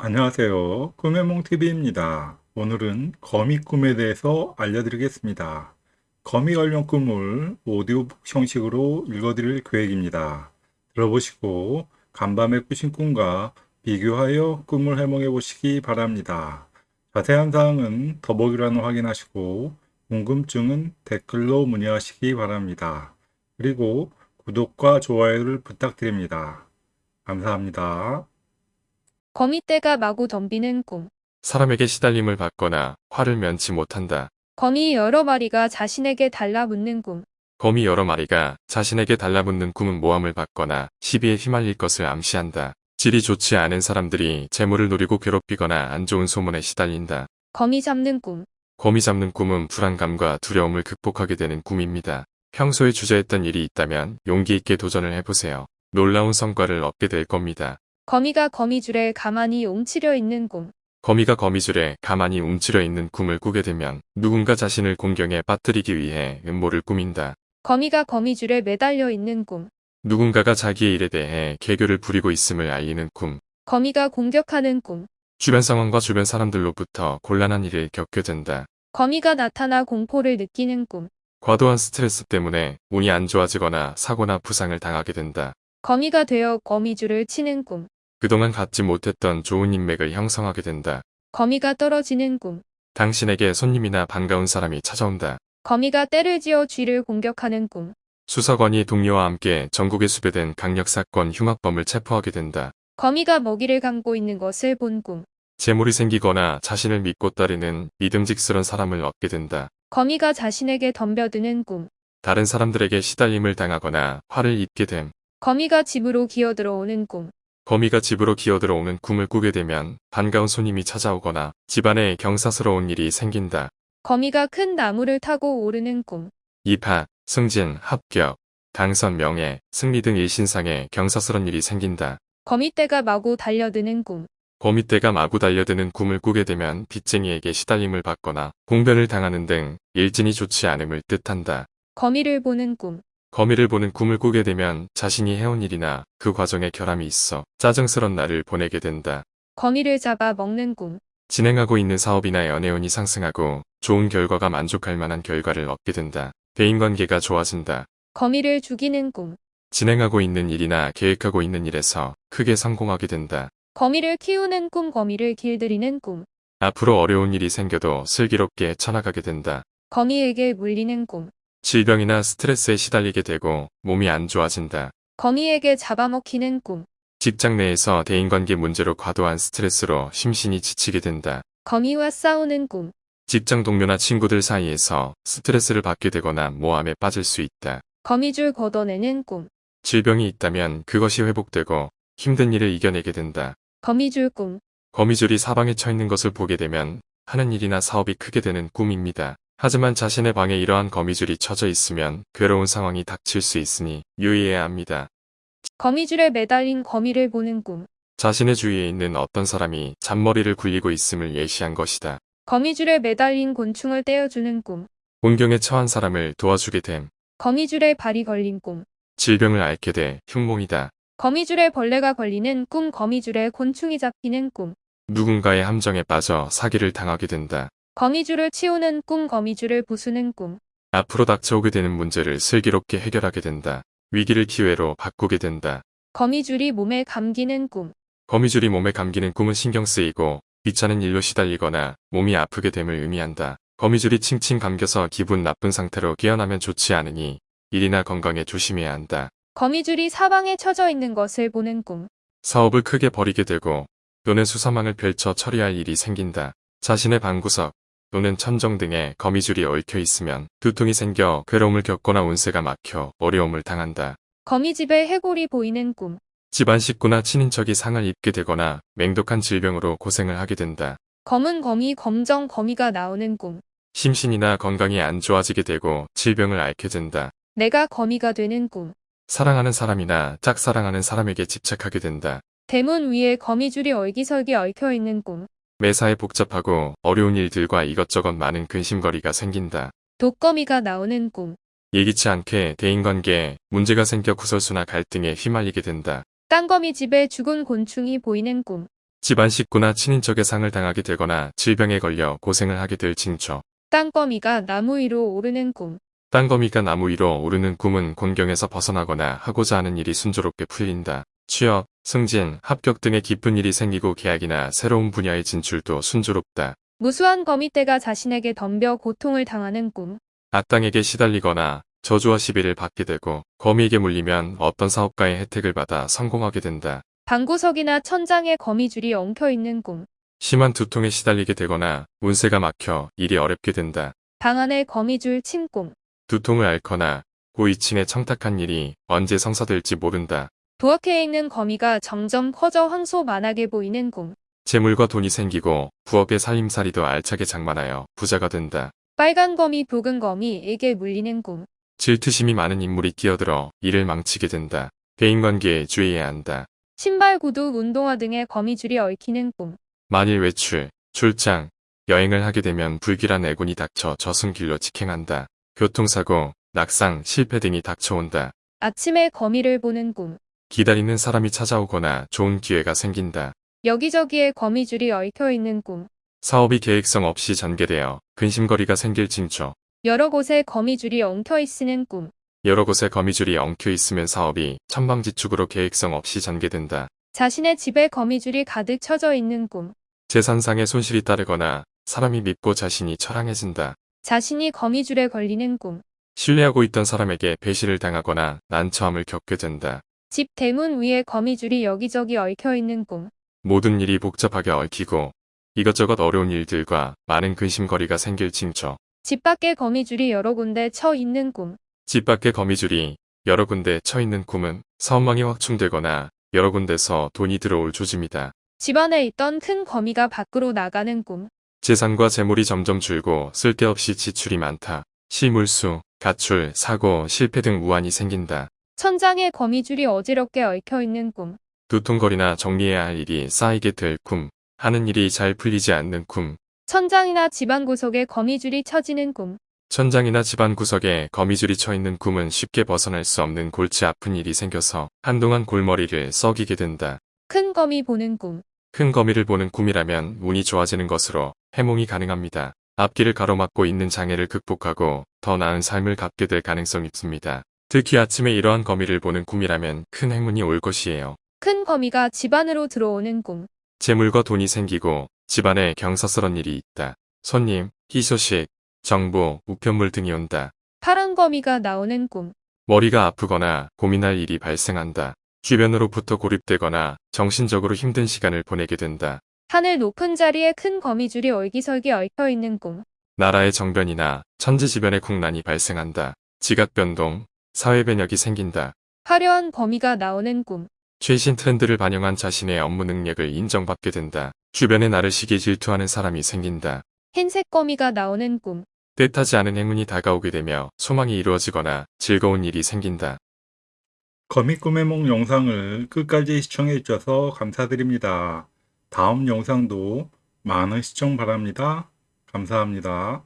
안녕하세요. 꿈의몽TV입니다. 오늘은 거미 꿈에 대해서 알려드리겠습니다. 거미 관련 꿈을 오디오북 형식으로 읽어드릴 계획입니다. 들어보시고 간밤에 꾸신 꿈과 비교하여 꿈을 해몽해 보시기 바랍니다. 자세한 사항은 더보기란을 확인하시고 궁금증은 댓글로 문의하시기 바랍니다. 그리고 구독과 좋아요를 부탁드립니다. 감사합니다. 거미떼가 마구 덤비는 꿈. 사람에게 시달림을 받거나 화를 면치 못한다. 거미 여러 마리가 자신에게 달라붙는 꿈. 거미 여러 마리가 자신에게 달라붙는 꿈은 모함을 받거나 시비에 휘말릴 것을 암시한다. 질이 좋지 않은 사람들이 재물을 노리고 괴롭히거나 안 좋은 소문에 시달린다. 거미 잡는 꿈. 거미 잡는 꿈은 불안감과 두려움을 극복하게 되는 꿈입니다. 평소에 주저했던 일이 있다면 용기 있게 도전을 해보세요. 놀라운 성과를 얻게 될 겁니다. 거미가 거미줄에 가만히 웅치려 있는 꿈. 거미가 거미줄에 가만히 움츠려 있는 꿈을 꾸게 되면 누군가 자신을 공경에 빠뜨리기 위해 음모를 꾸민다. 거미가 거미줄에 매달려 있는 꿈. 누군가가 자기의 일에 대해 개교를 부리고 있음을 알리는 꿈. 거미가 공격하는 꿈. 주변 상황과 주변 사람들로부터 곤란한 일을 겪게 된다. 거미가 나타나 공포를 느끼는 꿈. 과도한 스트레스 때문에 운이 안 좋아지거나 사고나 부상을 당하게 된다. 거미가 되어 거미줄을 치는 꿈. 그동안 갖지 못했던 좋은 인맥을 형성하게 된다. 거미가 떨어지는 꿈. 당신에게 손님이나 반가운 사람이 찾아온다. 거미가 때를 지어 쥐를 공격하는 꿈. 수사관이 동료와 함께 전국에 수배된 강력사건 흉악범을 체포하게 된다. 거미가 먹이를 감고 있는 것을 본 꿈. 재물이 생기거나 자신을 믿고 따르는 믿음직스런 사람을 얻게 된다. 거미가 자신에게 덤벼드는 꿈. 다른 사람들에게 시달림을 당하거나 화를 입게 됨. 거미가 집으로 기어들어오는 꿈. 거미가 집으로 기어들어오는 꿈을 꾸게 되면 반가운 손님이 찾아오거나 집안에 경사스러운 일이 생긴다. 거미가 큰 나무를 타고 오르는 꿈. 입학, 승진, 합격, 당선, 명예, 승리 등 일신상에 경사스런 일이 생긴다. 거미떼가 마구 달려드는 꿈. 거미떼가 마구 달려드는 꿈을 꾸게 되면 빚쟁이에게 시달림을 받거나 공변을 당하는 등 일진이 좋지 않음을 뜻한다. 거미를 보는 꿈. 거미를 보는 꿈을 꾸게 되면 자신이 해온 일이나 그 과정에 결함이 있어 짜증스런 날을 보내게 된다. 거미를 잡아 먹는 꿈. 진행하고 있는 사업이나 연애운이 상승하고 좋은 결과가 만족할 만한 결과를 얻게 된다. 대인관계가 좋아진다. 거미를 죽이는 꿈. 진행하고 있는 일이나 계획하고 있는 일에서 크게 성공하게 된다. 거미를 키우는 꿈. 거미를 길들이는 꿈. 앞으로 어려운 일이 생겨도 슬기롭게 쳐나가게 된다. 거미에게 물리는 꿈. 질병이나 스트레스에 시달리게 되고 몸이 안 좋아진다. 거미에게 잡아먹히는 꿈. 직장 내에서 대인관계 문제로 과도한 스트레스로 심신이 지치게 된다. 거미와 싸우는 꿈. 직장 동료나 친구들 사이에서 스트레스를 받게 되거나 모함에 빠질 수 있다. 거미줄 걷어내는 꿈. 질병이 있다면 그것이 회복되고 힘든 일을 이겨내게 된다. 거미줄 꿈. 거미줄이 사방에 쳐 있는 것을 보게 되면 하는 일이나 사업이 크게 되는 꿈입니다. 하지만 자신의 방에 이러한 거미줄이 쳐져 있으면 괴로운 상황이 닥칠 수 있으니 유의해야 합니다. 거미줄에 매달린 거미를 보는 꿈. 자신의 주위에 있는 어떤 사람이 잔머리를 굴리고 있음을 예시한 것이다. 거미줄에 매달린 곤충을 떼어주는 꿈. 곤경에 처한 사람을 도와주게 됨. 거미줄에 발이 걸린 꿈. 질병을 앓게 돼 흉몽이다. 거미줄에 벌레가 걸리는 꿈. 거미줄에 곤충이 잡히는 꿈. 누군가의 함정에 빠져 사기를 당하게 된다. 거미줄을 치우는 꿈. 거미줄을 부수는 꿈. 앞으로 닥쳐오게 되는 문제를 슬기롭게 해결하게 된다. 위기를 기회로 바꾸게 된다. 거미줄이 몸에 감기는 꿈. 거미줄이 몸에 감기는 꿈은 신경 쓰이고 귀찮은 일로 시달리거나 몸이 아프게 됨을 의미한다. 거미줄이 칭칭 감겨서 기분 나쁜 상태로 깨어나면 좋지 않으니 일이나 건강에 조심해야 한다. 거미줄이 사방에 쳐져 있는 것을 보는 꿈. 사업을 크게 벌이게 되고 또는 수사망을 펼쳐 처리할 일이 생긴다. 자신의 방구석 또는 천정 등에 거미줄이 얽혀 있으면 두통이 생겨 괴로움을 겪거나 운세가 막혀 어려움을 당한다. 거미집에 해골이 보이는 꿈. 집안 식구나 친인척이 상을 입게 되거나 맹독한 질병으로 고생을 하게 된다. 검은 거미, 검정 거미가 나오는 꿈. 심신이나 건강이 안 좋아지게 되고 질병을 앓게 된다. 내가 거미가 되는 꿈. 사랑하는 사람이나 짝사랑하는 사람에게 집착하게 된다. 대문 위에 거미줄이 얼기설기 얽혀 있는 꿈. 매사에 복잡하고 어려운 일들과 이것저것 많은 근심거리가 생긴다. 독거미가 나오는 꿈. 예기치 않게 대인관계에 문제가 생겨 구설수나 갈등에 휘말리게 된다. 땅거미 집에 죽은 곤충이 보이는 꿈. 집안 식구나 친인척의 상을 당하게 되거나 질병에 걸려 고생을 하게 될 징조. 땅거미가 나무 위로 오르는 꿈. 땅거미가 나무 위로 오르는 꿈은 곤경에서 벗어나거나 하고자 하는 일이 순조롭게 풀린다. 취업, 승진, 합격 등의 기쁜 일이 생기고 계약이나 새로운 분야의 진출도 순조롭다. 무수한 거미떼가 자신에게 덤벼 고통을 당하는 꿈. 악당에게 시달리거나 저주와 시비를 받게 되고 거미에게 물리면 어떤 사업가의 혜택을 받아 성공하게 된다. 방구석이나 천장에 거미줄이 엉켜 있는 꿈. 심한 두통에 시달리게 되거나 운세가 막혀 일이 어렵게 된다. 방 안에 거미줄 친 꿈. 두통을 앓거나 고위층에 청탁한 일이 언제 성사될지 모른다. 부엌에 있는 거미가 점점 커져 황소만하게 보이는 꿈. 재물과 돈이 생기고 부엌의 살림살이도 알차게 장만하여 부자가 된다. 빨간 거미 붉은 거미에게 물리는 꿈. 질투심이 많은 인물이 끼어들어 일을 망치게 된다. 대인관계에 주의해야 한다. 신발 구두 운동화 등에 거미줄이 얽히는 꿈. 만일 외출, 출장, 여행을 하게 되면 불길한 애군이 닥쳐 저승길로 직행한다. 교통사고, 낙상, 실패 등이 닥쳐온다. 아침에 거미를 보는 꿈. 기다리는 사람이 찾아오거나 좋은 기회가 생긴다. 여기저기에 거미줄이 얽혀 있는 꿈. 사업이 계획성 없이 전개되어 근심거리가 생길 징조. 여러 곳에 거미줄이 엉켜 있으는 꿈. 여러 곳에 거미줄이 엉켜 있으면 사업이 천방지축으로 계획성 없이 전개된다. 자신의 집에 거미줄이 가득 쳐져 있는 꿈. 재산상의 손실이 따르거나 사람이 밉고 자신이 처량해진다. 자신이 거미줄에 걸리는 꿈. 신뢰하고 있던 사람에게 배신을 당하거나 난처함을 겪게 된다. 집 대문 위에 거미줄이 여기저기 얽혀 있는 꿈. 모든 일이 복잡하게 얽히고 이것저것 어려운 일들과 많은 근심거리가 생길 징조. 집 밖에 거미줄이 여러 군데 쳐 있는 꿈. 집 밖에 거미줄이 여러 군데 쳐 있는 꿈은 사업망이 확충되거나 여러 군데서 돈이 들어올 조짐이다. 집 안에 있던 큰 거미가 밖으로 나가는 꿈. 재산과 재물이 점점 줄고 쓸데없이 지출이 많다. 실물수, 가출, 사고, 실패 등 우환이 생긴다. 천장에 거미줄이 어지럽게 얽혀 있는 꿈. 두통거리나 정리해야 할 일이 쌓이게 될 꿈. 하는 일이 잘 풀리지 않는 꿈. 천장이나 집안 구석에 거미줄이 쳐지는 꿈. 천장이나 집안 구석에 거미줄이 쳐 있는 꿈은 쉽게 벗어날 수 없는 골치 아픈 일이 생겨서 한동안 골머리를 썩이게 된다. 큰 거미 보는 꿈. 큰 거미를 보는 꿈이라면 운이 좋아지는 것으로 해몽이 가능합니다. 앞길을 가로막고 있는 장애를 극복하고 더 나은 삶을 갖게 될 가능성이 있습니다. 특히 아침에 이러한 거미를 보는 꿈이라면 큰 행운이 올 것이에요. 큰 거미가 집 안으로 들어오는 꿈. 재물과 돈이 생기고 집안에 경사스런 일이 있다. 손님, 희소식, 정보, 우편물 등이 온다. 파란 거미가 나오는 꿈. 머리가 아프거나 고민할 일이 발생한다. 주변으로부터 고립되거나 정신적으로 힘든 시간을 보내게 된다. 하늘 높은 자리에 큰 거미줄이 얼기설기 얽혀 있는 꿈. 나라의 정변이나 천지지변의 국난이 발생한다. 지각 변동, 사회 변혁이 생긴다. 화려한 거미가 나오는 꿈. 최신 트렌드를 반영한 자신의 업무 능력을 인정받게 된다. 주변에 나를 시기 질투하는 사람이 생긴다. 흰색 거미가 나오는 꿈. 뜻하지 않은 행운이 다가오게 되며 소망이 이루어지거나 즐거운 일이 생긴다. 거미 꿈의 몽 영상을 끝까지 시청해 주셔서 감사드립니다. 다음 영상도 많은 시청 바랍니다. 감사합니다.